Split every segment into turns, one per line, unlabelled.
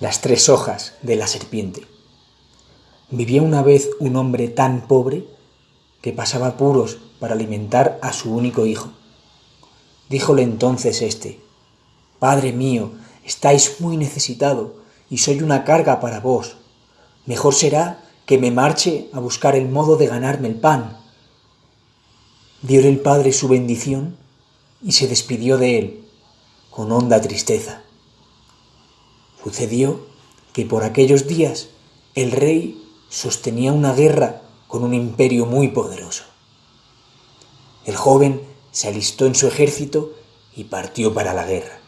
Las tres hojas de la serpiente. Vivía una vez un hombre tan pobre que pasaba apuros para alimentar a su único hijo. Díjole entonces éste, Padre mío, estáis muy necesitado y soy una carga para vos. Mejor será que me marche a buscar el modo de ganarme el pan. Diole el padre su bendición y se despidió de él con honda tristeza. Sucedió que por aquellos días el rey sostenía una guerra con un imperio muy poderoso. El joven se alistó en su ejército y partió para la guerra.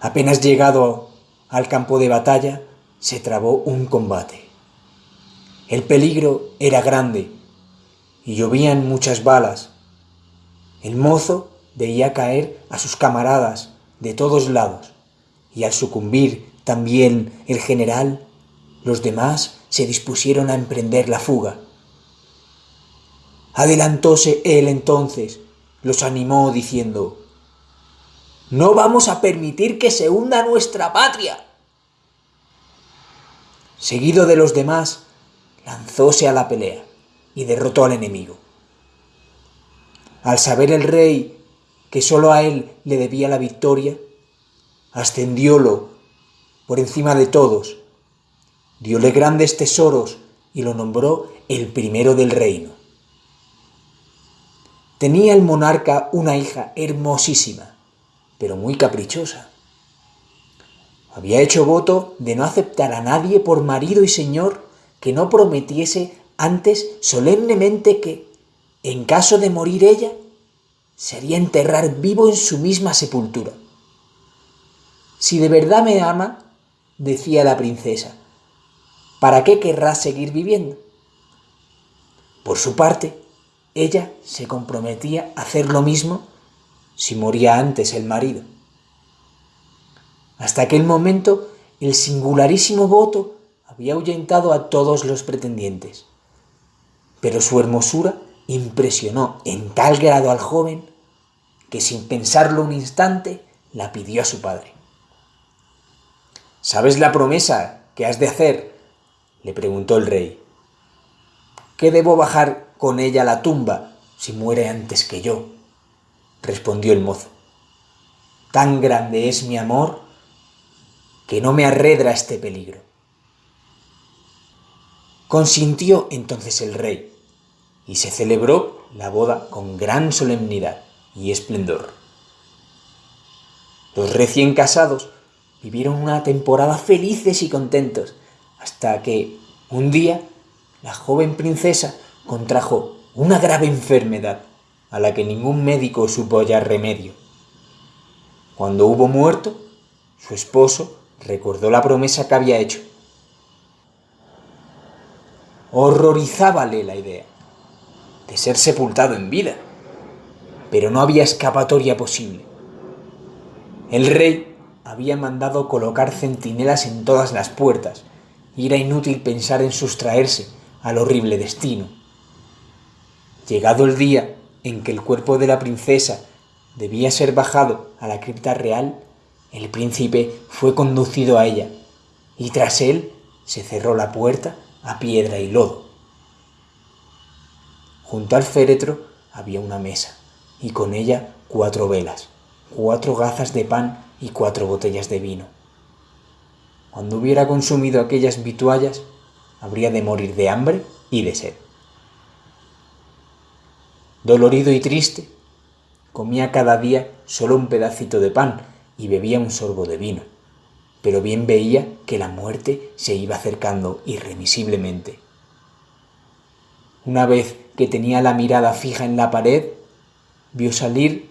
Apenas llegado al campo de batalla, se trabó un combate. El peligro era grande y llovían muchas balas. El mozo veía caer a sus camaradas de todos lados y al sucumbir también el general, los demás se dispusieron a emprender la fuga. Adelantóse él entonces, los animó diciendo, No vamos a permitir que se hunda nuestra patria. Seguido de los demás, lanzóse a la pelea y derrotó al enemigo. Al saber el rey que sólo a él le debía la victoria, ascendiólo por encima de todos, diole grandes tesoros y lo nombró el primero del reino. Tenía el monarca una hija hermosísima, pero muy caprichosa. Había hecho voto de no aceptar a nadie por marido y señor que no prometiese antes solemnemente que, en caso de morir ella, se haría enterrar vivo en su misma sepultura. Si de verdad me ama, decía la princesa, ¿para qué querrá seguir viviendo? Por su parte, ella se comprometía a hacer lo mismo si moría antes el marido. Hasta aquel momento, el singularísimo voto había ahuyentado a todos los pretendientes. Pero su hermosura impresionó en tal grado al joven que sin pensarlo un instante la pidió a su padre. ¿Sabes la promesa que has de hacer? le preguntó el rey. ¿Qué debo bajar con ella a la tumba si muere antes que yo? respondió el mozo. Tan grande es mi amor que no me arredra este peligro. Consintió entonces el rey, y se celebró la boda con gran solemnidad y esplendor. Los recién casados vivieron una temporada felices y contentos, hasta que, un día, la joven princesa contrajo una grave enfermedad a la que ningún médico supo hallar remedio. Cuando hubo muerto, su esposo recordó la promesa que había hecho. Horrorizábale la idea de ser sepultado en vida, pero no había escapatoria posible. El rey había mandado colocar centinelas en todas las puertas y era inútil pensar en sustraerse al horrible destino. Llegado el día en que el cuerpo de la princesa debía ser bajado a la cripta real, el príncipe fue conducido a ella, y tras él se cerró la puerta a piedra y lodo. Junto al féretro había una mesa, y con ella cuatro velas, cuatro gazas de pan y cuatro botellas de vino. Cuando hubiera consumido aquellas vituallas, habría de morir de hambre y de sed. Dolorido y triste, comía cada día solo un pedacito de pan y bebía un sorbo de vino, pero bien veía que la muerte se iba acercando irremisiblemente. Una vez que tenía la mirada fija en la pared, vio salir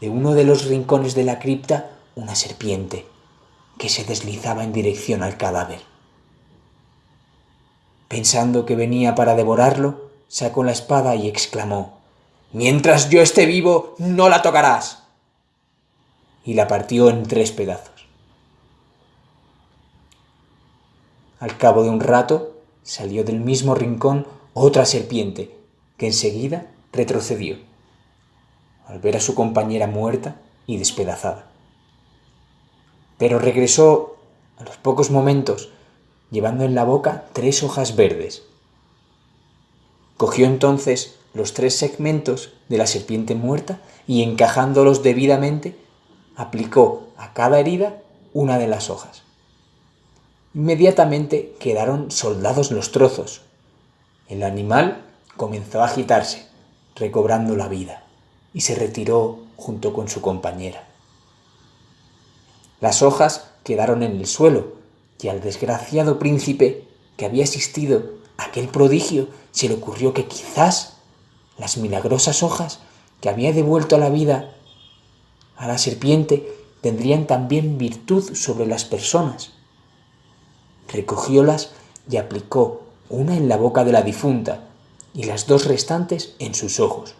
de uno de los rincones de la cripta una serpiente que se deslizaba en dirección al cadáver. Pensando que venía para devorarlo, sacó la espada y exclamó, Mientras yo esté vivo, no la tocarás y la partió en tres pedazos. Al cabo de un rato salió del mismo rincón otra serpiente, que enseguida retrocedió, al ver a su compañera muerta y despedazada. Pero regresó a los pocos momentos, llevando en la boca tres hojas verdes. Cogió entonces los tres segmentos de la serpiente muerta y encajándolos debidamente, aplicó a cada herida una de las hojas. Inmediatamente quedaron soldados los trozos. El animal comenzó a agitarse, recobrando la vida, y se retiró junto con su compañera. Las hojas quedaron en el suelo, y al desgraciado príncipe que había asistido a aquel prodigio se le ocurrió que quizás las milagrosas hojas que había devuelto a la vida a la serpiente tendrían también virtud sobre las personas. Recogiólas y aplicó una en la boca de la difunta y las dos restantes en sus ojos.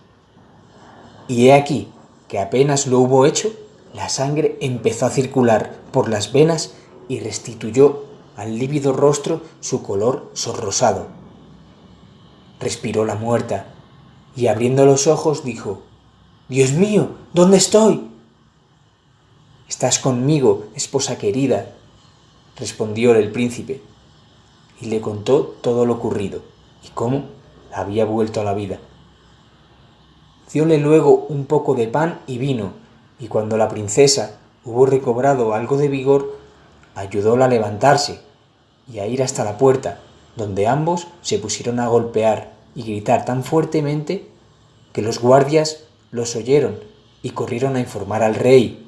Y he aquí que apenas lo hubo hecho, la sangre empezó a circular por las venas y restituyó al lívido rostro su color sonrosado. Respiró la muerta y abriendo los ojos dijo, Dios mío, ¿dónde estoy? Estás conmigo, esposa querida, respondió el príncipe, y le contó todo lo ocurrido y cómo había vuelto a la vida. Diole luego un poco de pan y vino, y cuando la princesa hubo recobrado algo de vigor, ayudóla a levantarse y a ir hasta la puerta, donde ambos se pusieron a golpear y gritar tan fuertemente que los guardias los oyeron y corrieron a informar al rey.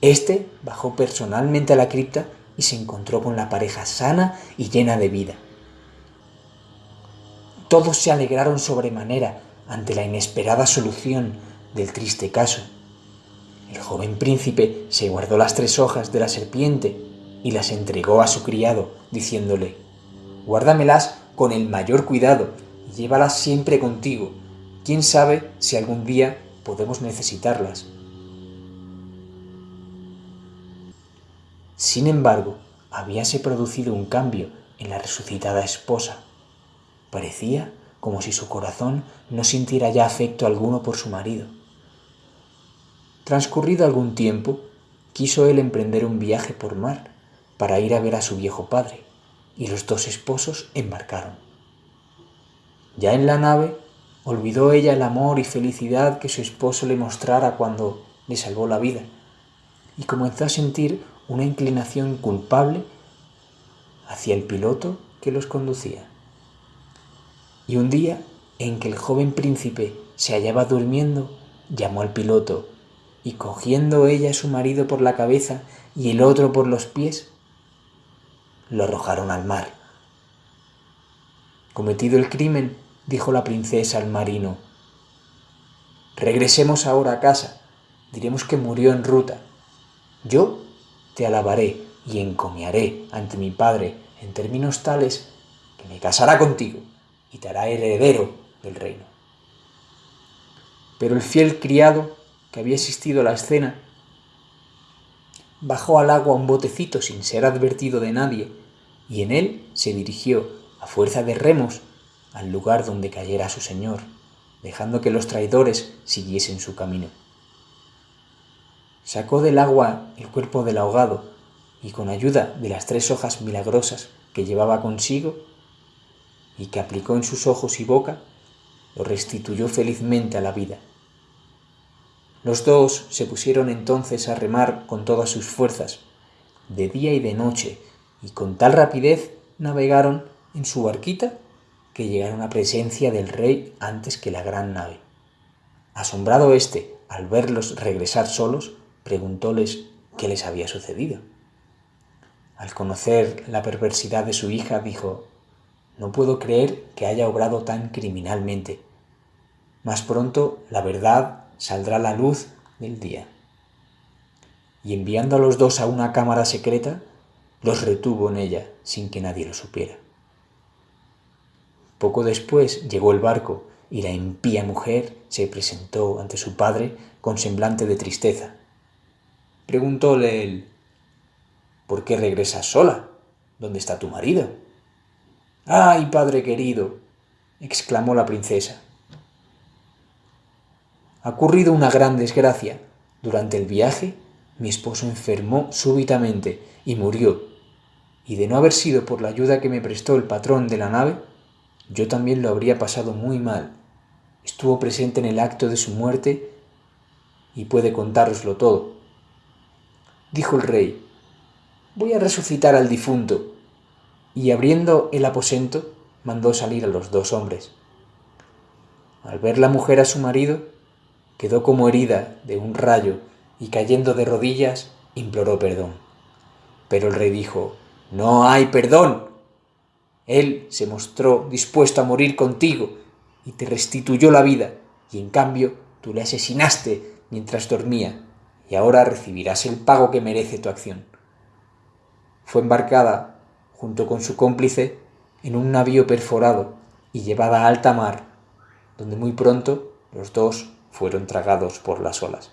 Este bajó personalmente a la cripta y se encontró con la pareja sana y llena de vida. Todos se alegraron sobremanera ante la inesperada solución del triste caso. El joven príncipe se guardó las tres hojas de la serpiente y las entregó a su criado, diciéndole, Guárdamelas con el mayor cuidado y llévalas siempre contigo. Quién sabe si algún día podemos necesitarlas. Sin embargo, habíase producido un cambio en la resucitada esposa. Parecía como si su corazón no sintiera ya afecto alguno por su marido. Transcurrido algún tiempo, quiso él emprender un viaje por mar para ir a ver a su viejo padre, y los dos esposos embarcaron. Ya en la nave, olvidó ella el amor y felicidad que su esposo le mostrara cuando le salvó la vida, y comenzó a sentir una inclinación culpable hacia el piloto que los conducía. Y un día en que el joven príncipe se hallaba durmiendo, llamó al piloto y cogiendo ella a su marido por la cabeza y el otro por los pies, lo arrojaron al mar. Cometido el crimen, dijo la princesa al marino, regresemos ahora a casa, diremos que murió en ruta. Yo te alabaré y encomiaré ante mi padre en términos tales que me casará contigo y te hará heredero del reino. Pero el fiel criado que había asistido a la escena bajó al agua un botecito sin ser advertido de nadie y en él se dirigió, a fuerza de remos, al lugar donde cayera su señor, dejando que los traidores siguiesen su camino. Sacó del agua el cuerpo del ahogado y con ayuda de las tres hojas milagrosas que llevaba consigo y que aplicó en sus ojos y boca, lo restituyó felizmente a la vida. Los dos se pusieron entonces a remar con todas sus fuerzas, de día y de noche, y con tal rapidez navegaron en su barquita que llegaron a presencia del rey antes que la gran nave. Asombrado éste al verlos regresar solos, preguntóles qué les había sucedido. Al conocer la perversidad de su hija, dijo, no puedo creer que haya obrado tan criminalmente. Más pronto la verdad saldrá la luz del día. Y enviando a los dos a una cámara secreta, los retuvo en ella sin que nadie lo supiera. Poco después llegó el barco y la impía mujer se presentó ante su padre con semblante de tristeza. Preguntóle él, ¿por qué regresas sola? ¿Dónde está tu marido? ¡Ay, padre querido! exclamó la princesa. Ha ocurrido una gran desgracia. Durante el viaje, mi esposo enfermó súbitamente y murió, y de no haber sido por la ayuda que me prestó el patrón de la nave, yo también lo habría pasado muy mal. Estuvo presente en el acto de su muerte y puede contároslo todo. Dijo el rey, voy a resucitar al difunto, y abriendo el aposento, mandó salir a los dos hombres. Al ver la mujer a su marido, quedó como herida de un rayo y cayendo de rodillas, imploró perdón. Pero el rey dijo, No hay perdón. Él se mostró dispuesto a morir contigo y te restituyó la vida, y en cambio tú le asesinaste mientras dormía, y ahora recibirás el pago que merece tu acción. Fue embarcada, junto con su cómplice, en un navío perforado y llevada a alta mar, donde muy pronto los dos fueron tragados por las olas.